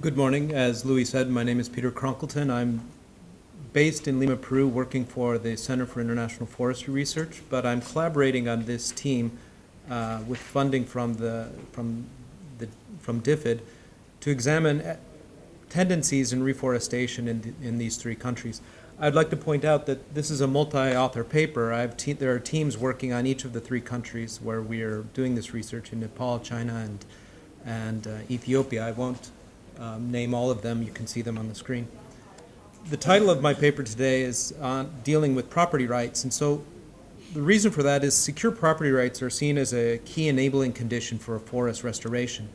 Good morning. As Louis said, my name is Peter Cronkleton. I'm based in Lima, Peru, working for the Center for International Forestry Research, but I'm collaborating on this team uh, with funding from the from the from DFID to examine tendencies in reforestation in, the, in these three countries. I'd like to point out that this is a multi-author paper. There are teams working on each of the three countries where we are doing this research in Nepal, China, and and uh, Ethiopia. I won't um, name all of them. You can see them on the screen. The title of my paper today is on dealing with property rights, and so the reason for that is secure property rights are seen as a key enabling condition for forest restoration.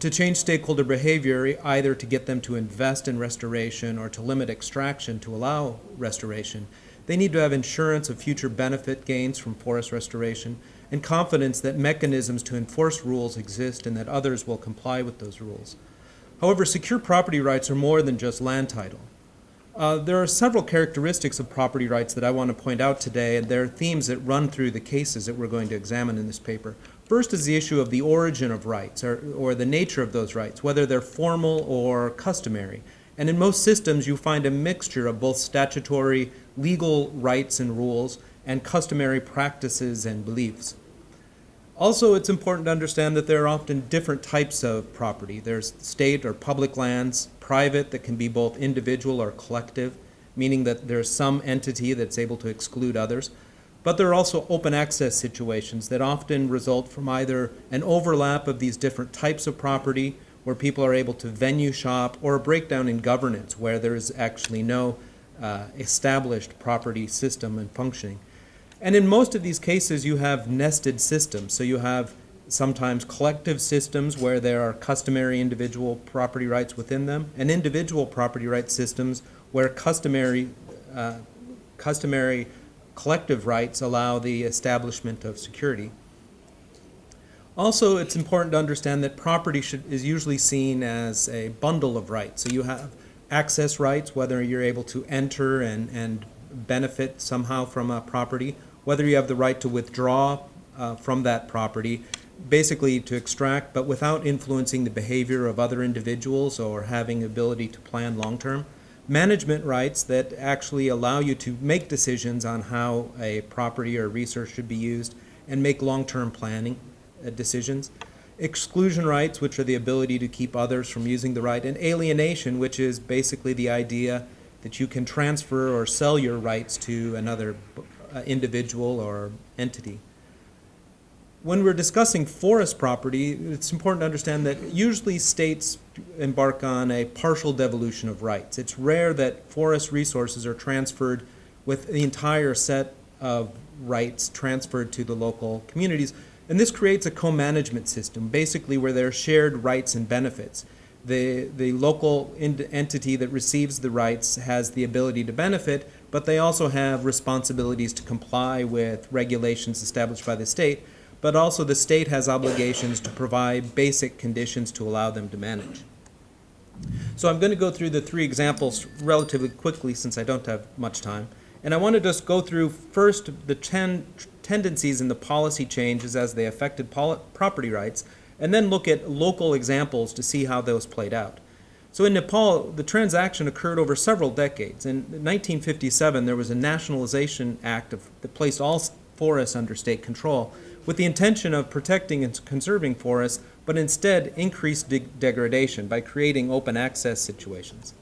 To change stakeholder behavior, either to get them to invest in restoration or to limit extraction to allow restoration, they need to have insurance of future benefit gains from forest restoration and confidence that mechanisms to enforce rules exist and that others will comply with those rules. However, secure property rights are more than just land title. Uh, there are several characteristics of property rights that I want to point out today, and there are themes that run through the cases that we're going to examine in this paper. First is the issue of the origin of rights, or, or the nature of those rights, whether they're formal or customary. And in most systems, you find a mixture of both statutory legal rights and rules and customary practices and beliefs. Also, it's important to understand that there are often different types of property. There's state or public lands, private that can be both individual or collective, meaning that there's some entity that's able to exclude others. But there are also open access situations that often result from either an overlap of these different types of property where people are able to venue shop or a breakdown in governance where there is actually no uh, established property system and functioning. And in most of these cases, you have nested systems. So you have sometimes collective systems where there are customary individual property rights within them, and individual property rights systems where customary, uh, customary collective rights allow the establishment of security. Also, it's important to understand that property should, is usually seen as a bundle of rights. So you have access rights, whether you're able to enter and, and benefit somehow from a property, whether you have the right to withdraw uh, from that property, basically to extract, but without influencing the behavior of other individuals or having ability to plan long term. Management rights that actually allow you to make decisions on how a property or resource should be used and make long-term planning uh, decisions. Exclusion rights, which are the ability to keep others from using the right, and alienation, which is basically the idea that you can transfer or sell your rights to another uh, individual or entity. When we're discussing forest property, it's important to understand that usually states embark on a partial devolution of rights. It's rare that forest resources are transferred with the entire set of rights transferred to the local communities. And this creates a co-management system, basically where there are shared rights and benefits. The, the local entity that receives the rights has the ability to benefit, but they also have responsibilities to comply with regulations established by the state, but also the state has obligations to provide basic conditions to allow them to manage. So I'm going to go through the three examples relatively quickly since I don't have much time. And I want to just go through first the ten tendencies in the policy changes as they affected property rights, and then look at local examples to see how those played out. So in Nepal, the transaction occurred over several decades. In 1957, there was a nationalization act of, that placed all forests under state control with the intention of protecting and conserving forests, but instead increased de degradation by creating open access situations.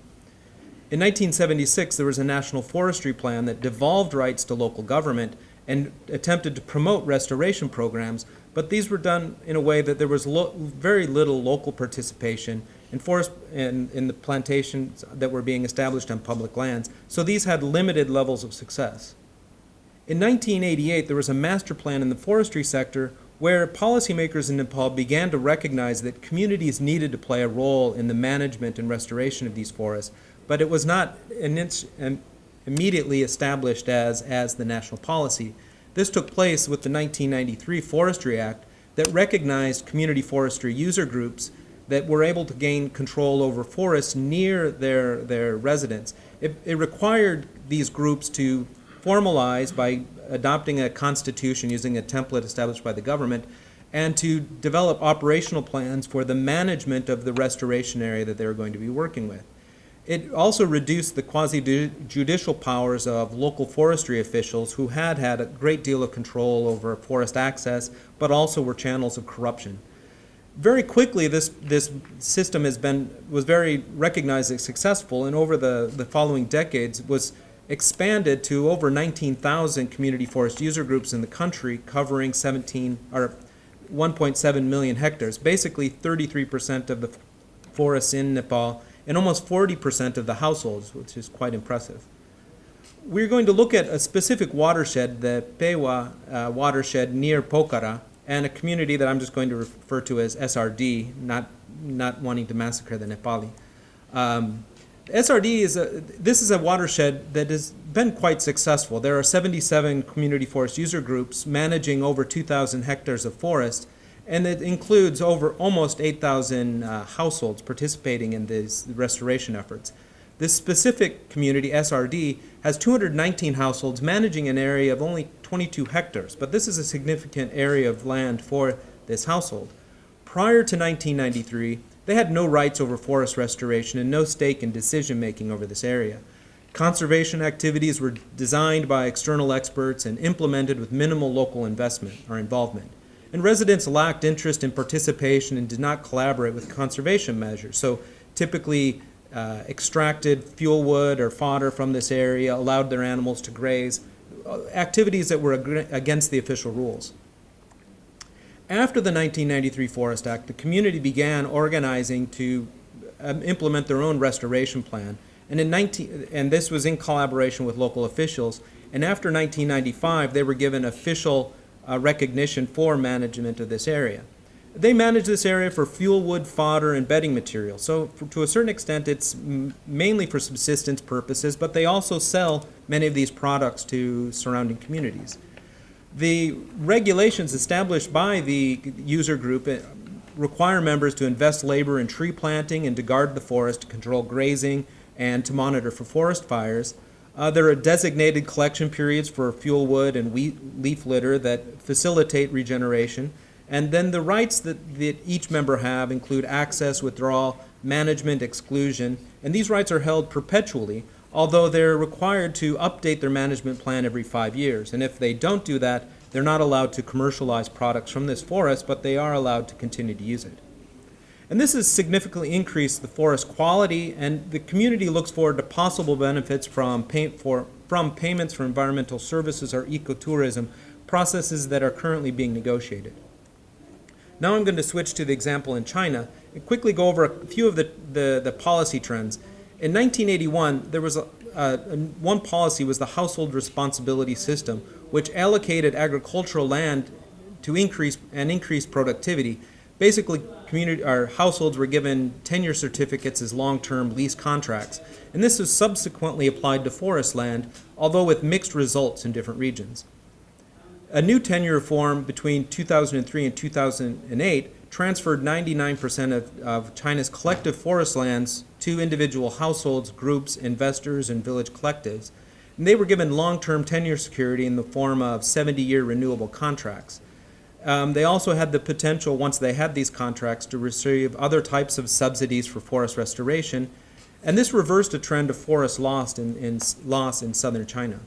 In 1976, there was a national forestry plan that devolved rights to local government and attempted to promote restoration programs, but these were done in a way that there was very little local participation in forest in, in the plantations that were being established on public lands. So these had limited levels of success. In 1988, there was a master plan in the forestry sector where policymakers in Nepal began to recognize that communities needed to play a role in the management and restoration of these forests, but it was not immediately established as, as the national policy. This took place with the 1993 Forestry Act that recognized community forestry user groups that were able to gain control over forests near their, their residence. It, it required these groups to formalize by adopting a constitution using a template established by the government and to develop operational plans for the management of the restoration area that they're going to be working with. It also reduced the quasi-judicial powers of local forestry officials who had had a great deal of control over forest access, but also were channels of corruption. Very quickly, this, this system has been, was very recognized as successful, and over the, the following decades was expanded to over 19,000 community forest user groups in the country, covering 17, or 1.7 million hectares, basically 33% of the forests in Nepal and almost 40% of the households, which is quite impressive. We're going to look at a specific watershed, the Phewa uh, watershed near Pokhara, and a community that I'm just going to refer to as SRD, not, not wanting to massacre the Nepali. Um, SRD is a, this is a watershed that has been quite successful. There are 77 community forest user groups managing over 2,000 hectares of forest, and it includes over almost 8,000 uh, households participating in these restoration efforts. This specific community, SRD, has 219 households managing an area of only 22 hectares, but this is a significant area of land for this household. Prior to 1993, they had no rights over forest restoration and no stake in decision making over this area. Conservation activities were designed by external experts and implemented with minimal local investment or involvement and residents lacked interest in participation and did not collaborate with conservation measures. So typically uh, extracted fuel wood or fodder from this area, allowed their animals to graze, uh, activities that were against the official rules. After the 1993 Forest Act, the community began organizing to um, implement their own restoration plan. And, in 19, and this was in collaboration with local officials. And after 1995, they were given official uh, recognition for management of this area. They manage this area for fuel wood, fodder, and bedding material. So for, to a certain extent, it's mainly for subsistence purposes, but they also sell many of these products to surrounding communities. The regulations established by the user group uh, require members to invest labor in tree planting and to guard the forest, to control grazing, and to monitor for forest fires. Uh, there are designated collection periods for fuel wood and leaf litter that facilitate regeneration. And then the rights that, that each member have include access, withdrawal, management, exclusion. And these rights are held perpetually, although they're required to update their management plan every five years. And if they don't do that, they're not allowed to commercialize products from this forest, but they are allowed to continue to use it. And this has significantly increased the forest quality, and the community looks forward to possible benefits from, pay for, from payments for environmental services or ecotourism, processes that are currently being negotiated. Now I'm going to switch to the example in China and quickly go over a few of the, the, the policy trends. In 1981, there was a, one policy was the household responsibility system, which allocated agricultural land to increase and increase productivity. Basically community our households were given tenure certificates as long-term lease contracts. And this was subsequently applied to forest land although with mixed results in different regions a new tenure reform between 2003 and 2008 transferred 99% of, of China's collective forest lands to individual households, groups, investors, and village collectives. And they were given long-term tenure security in the form of 70-year renewable contracts. Um, they also had the potential, once they had these contracts, to receive other types of subsidies for forest restoration, and this reversed a trend of forest loss in, in, loss in southern China.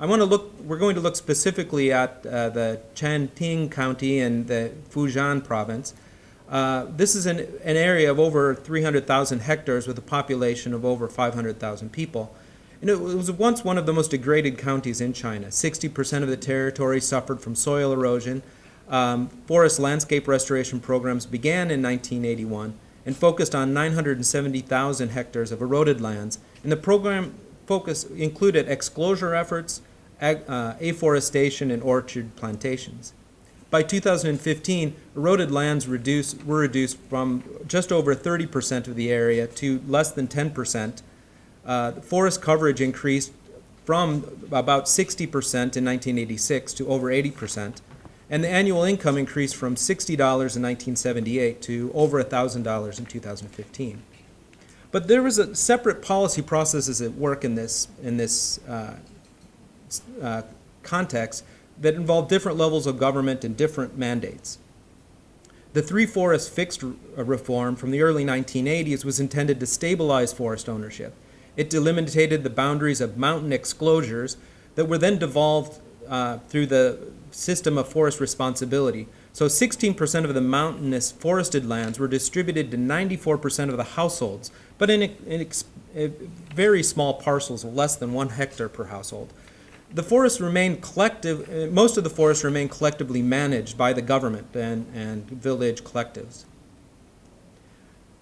I want to look, we're going to look specifically at uh, the Changting County and the Fujian province. Uh, this is an, an area of over 300,000 hectares with a population of over 500,000 people. And it was once one of the most degraded counties in China. 60% of the territory suffered from soil erosion, um, forest landscape restoration programs began in 1981 and focused on 970,000 hectares of eroded lands. And the program focus included exclosure efforts, ag, uh, afforestation, and orchard plantations. By 2015, eroded lands reduced, were reduced from just over 30% of the area to less than 10%. Uh, forest coverage increased from about 60% in 1986 to over 80% and the annual income increased from $60 in 1978 to over $1,000 in 2015. But there was a separate policy processes at work in this, in this uh, uh, context that involved different levels of government and different mandates. The three forest fixed r- reform from the early 1980s was intended to stabilize forest ownership. It delimited the boundaries of mountain exclosures that were then devolved uh, through the system of forest responsibility. So 16% of the mountainous forested lands were distributed to 94% of the households, but in, in ex- eh, very small parcels of less than one hectare per household. The forests remain collective, uh, most of the forests remain collectively managed by the government and, and village collectives.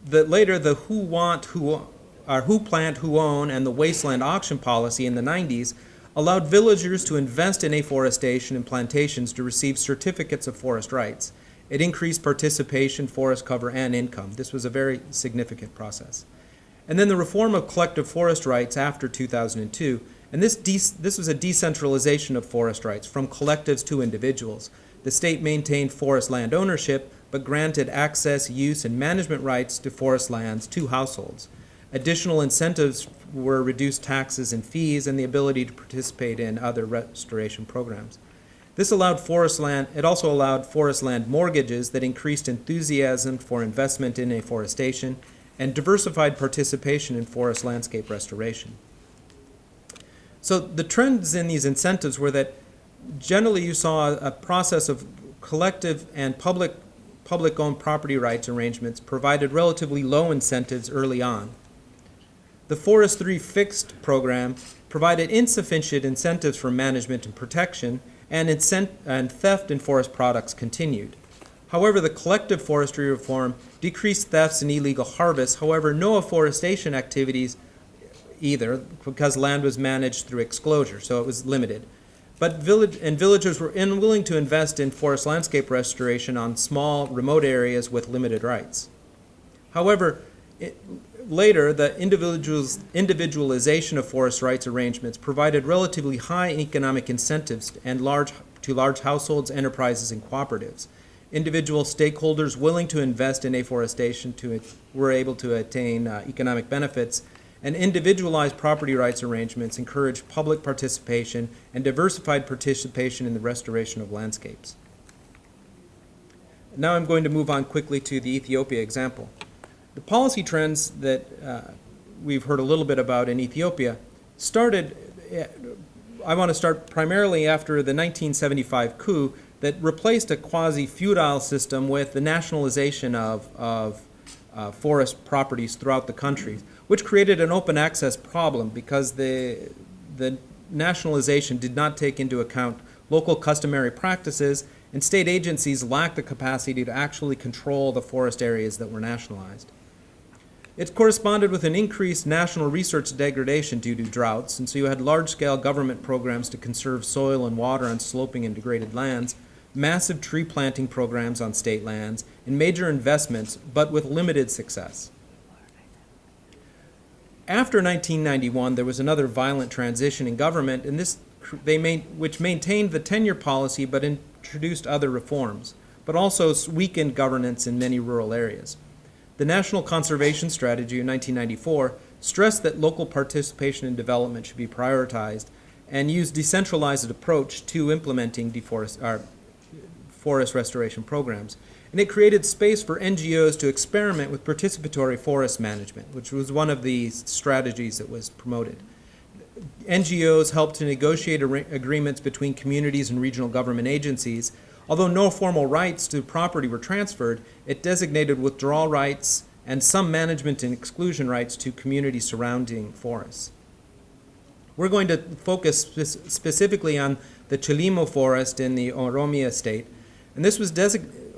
The, later, the who want, who, or who plant, who own, and the wasteland auction policy in the 90s allowed villagers to invest in afforestation and plantations to receive certificates of forest rights. It increased participation, forest cover, and income. This was a very significant process. And then the reform of collective forest rights after 2002 and this, this was a decentralization of forest rights from collectives to individuals. The state maintained forest land ownership, but granted access, use, and management rights to forest lands to households. Additional incentives were reduced taxes and fees and the ability to participate in other restoration programs. This allowed forest land, it also allowed forest land mortgages that increased enthusiasm for investment in afforestation and diversified participation in forest landscape restoration. So the trends in these incentives were that generally you saw a process of collective and public public-owned property rights arrangements provided relatively low incentives early on. The Forest 3 Fixed program provided insufficient incentives for management and protection, and, and theft in forest products continued. However, the collective forestry reform decreased thefts and illegal harvests. However, no afforestation activities either because land was managed through exclosure, so it was limited. But village and villagers were unwilling to invest in forest landscape restoration on small, remote areas with limited rights. However, it, later, the individualization of forest rights arrangements provided relatively high economic incentives and large, to large households, enterprises, and cooperatives. Individual stakeholders willing to invest in afforestation to, were able to attain uh, economic benefits and individualized property rights arrangements encouraged public participation and diversified participation in the restoration of landscapes. Now I'm going to move on quickly to the Ethiopia example. The policy trends that uh, we've heard a little bit about in Ethiopia started, I want to start primarily after the 1975 coup that replaced a quasi-feudal system with the nationalization of, of uh, forest properties throughout the country which created an open access problem because the, the nationalization did not take into account local customary practices and state agencies lacked the capacity to actually control the forest areas that were nationalized. It corresponded with an increased national research degradation due to droughts, and so you had large-scale government programs to conserve soil and water on sloping and degraded lands, massive tree planting programs on state lands, and major investments, but with limited success. After 1991, there was another violent transition in government, and this they main, which maintained the tenure policy but introduced other reforms, but also weakened governance in many rural areas. The National Conservation Strategy in 1994 stressed that local participation in development should be prioritized and used decentralized approach to implementing deforest, uh, forest restoration programs and it created space for NGOs to experiment with participatory forest management, which was one of the strategies that was promoted. NGOs helped to negotiate agreements between communities and regional government agencies. Although no formal rights to property were transferred, it designated withdrawal rights and some management and exclusion rights to communities surrounding forests. We're going to focus spe specifically on the Chilimo forest in the Oromia state, and this was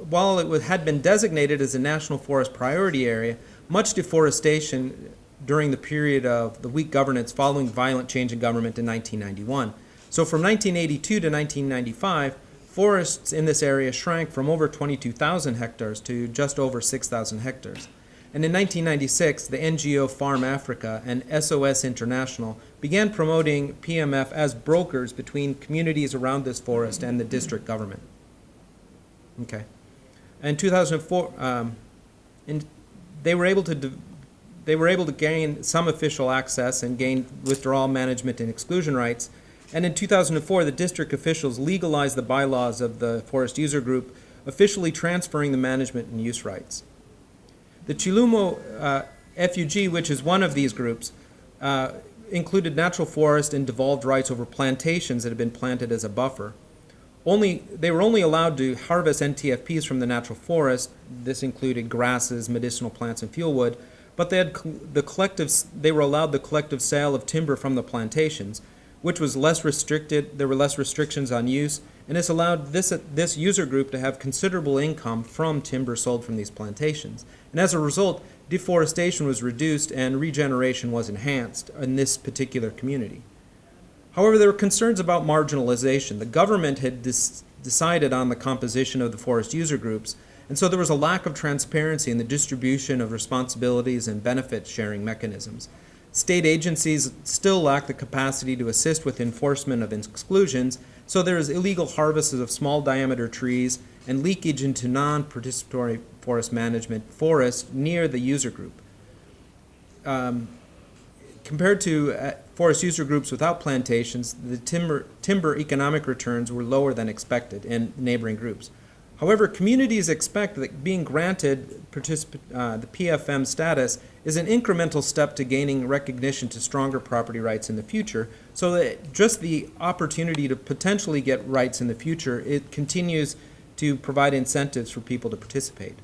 while it had been designated as a national forest priority area, much deforestation during the period of the weak governance following violent change in government in 1991. So from 1982 to 1995, forests in this area shrank from over 22,000 hectares to just over 6,000 hectares. And in 1996, the NGO Farm Africa and SOS International began promoting PMF as brokers between communities around this forest and the district government. Okay. In 2004, um, in, they were able to they were able to gain some official access and gain withdrawal management and exclusion rights. And in 2004, the district officials legalized the bylaws of the forest user group officially transferring the management and use rights. The Chilimo uh, FUG, which is one of these groups, uh, included natural forest and devolved rights over plantations that had been planted as a buffer. Only, they were only allowed to harvest NTFPs from the natural forest. This included grasses, medicinal plants, and fuel wood. But they had the collective, they were allowed the collective sale of timber from the plantations, which was less restricted. There were less restrictions on use, and this allowed this this user group to have considerable income from timber sold from these plantations. And as a result, deforestation was reduced and regeneration was enhanced in this particular community. However, there were concerns about marginalization. The government had decided on the composition of the forest user groups, and so there was a lack of transparency in the distribution of responsibilities and benefit sharing mechanisms. State agencies still lack the capacity to assist with enforcement of exclusions, so there is illegal harvests of small diameter trees and leakage into non participatory forest management forests near the user group. Um, compared to uh, forest user groups without plantations, the timber, timber economic returns were lower than expected in neighboring groups. However, communities expect that being granted uh, the PFM status is an incremental step to gaining recognition to stronger property rights in the future, so that just the opportunity to potentially get rights in the future, it continues to provide incentives for people to participate.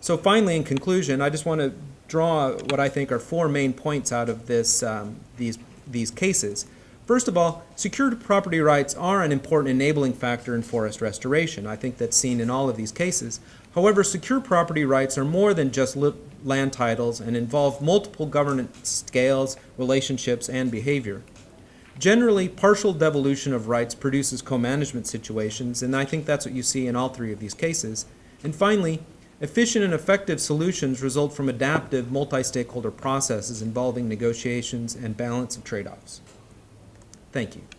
So finally, in conclusion, I just want to draw what I think are four main points out of this, um, these, these cases. First of all, secured property rights are an important enabling factor in forest restoration. I think that's seen in all of these cases. However, secure property rights are more than just land titles and involve multiple governance scales, relationships, and behavior. Generally, partial devolution of rights produces co-management situations, and I think that's what you see in all three of these cases. And finally, efficient and effective solutions result from adaptive multi-stakeholder processes involving negotiations and balance of trade-offs. Thank you.